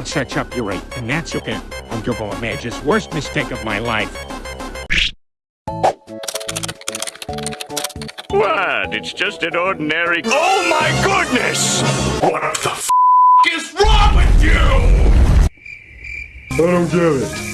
I'll search up your rate, and that's okay. Uncle Image's worst mistake of my life. What? It's just an ordinary. Oh my goodness! What the f is wrong with you? I don't get it.